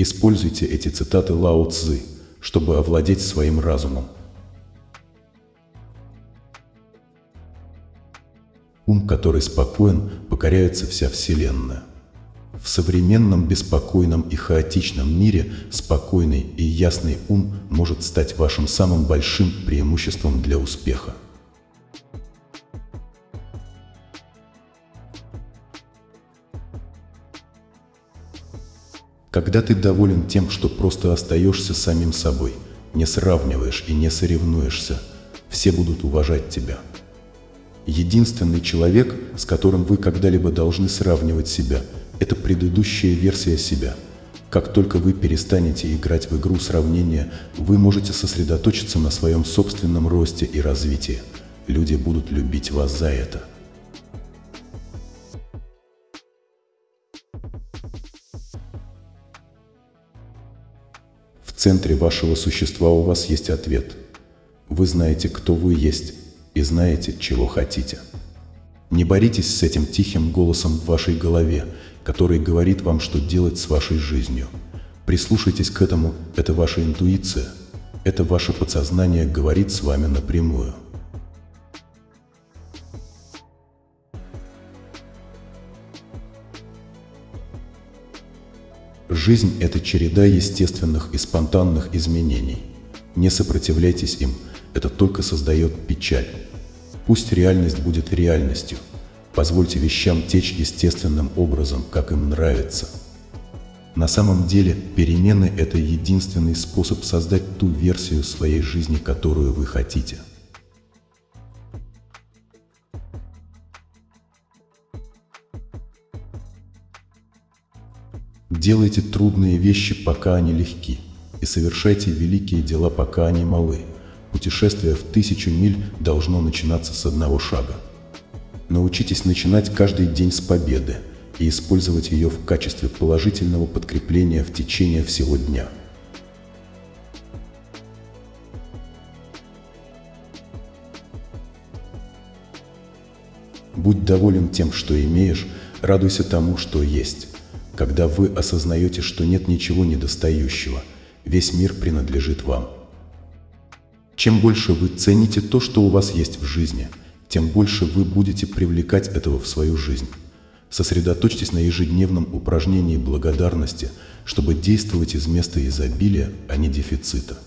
Используйте эти цитаты Лао Цзы, чтобы овладеть своим разумом. Ум, который спокоен, покоряется вся Вселенная. В современном беспокойном и хаотичном мире спокойный и ясный ум может стать вашим самым большим преимуществом для успеха. Когда ты доволен тем, что просто остаешься самим собой, не сравниваешь и не соревнуешься, все будут уважать тебя. Единственный человек, с которым вы когда-либо должны сравнивать себя – это предыдущая версия себя. Как только вы перестанете играть в игру сравнения, вы можете сосредоточиться на своем собственном росте и развитии. Люди будут любить вас за это. В центре вашего существа у вас есть ответ. Вы знаете, кто вы есть, и знаете, чего хотите. Не боритесь с этим тихим голосом в вашей голове, который говорит вам, что делать с вашей жизнью. Прислушайтесь к этому, это ваша интуиция, это ваше подсознание говорит с вами напрямую. Жизнь – это череда естественных и спонтанных изменений. Не сопротивляйтесь им, это только создает печаль. Пусть реальность будет реальностью, Позвольте вещам течь естественным образом, как им нравится. На самом деле, перемены – это единственный способ создать ту версию своей жизни, которую вы хотите. Делайте трудные вещи, пока они легки, и совершайте великие дела, пока они малы. Путешествие в тысячу миль должно начинаться с одного шага. Научитесь начинать каждый день с победы и использовать ее в качестве положительного подкрепления в течение всего дня. Будь доволен тем, что имеешь, радуйся тому, что есть. Когда вы осознаете, что нет ничего недостающего, весь мир принадлежит вам. Чем больше вы цените то, что у вас есть в жизни – тем больше вы будете привлекать этого в свою жизнь. Сосредоточьтесь на ежедневном упражнении благодарности, чтобы действовать из места изобилия, а не дефицита.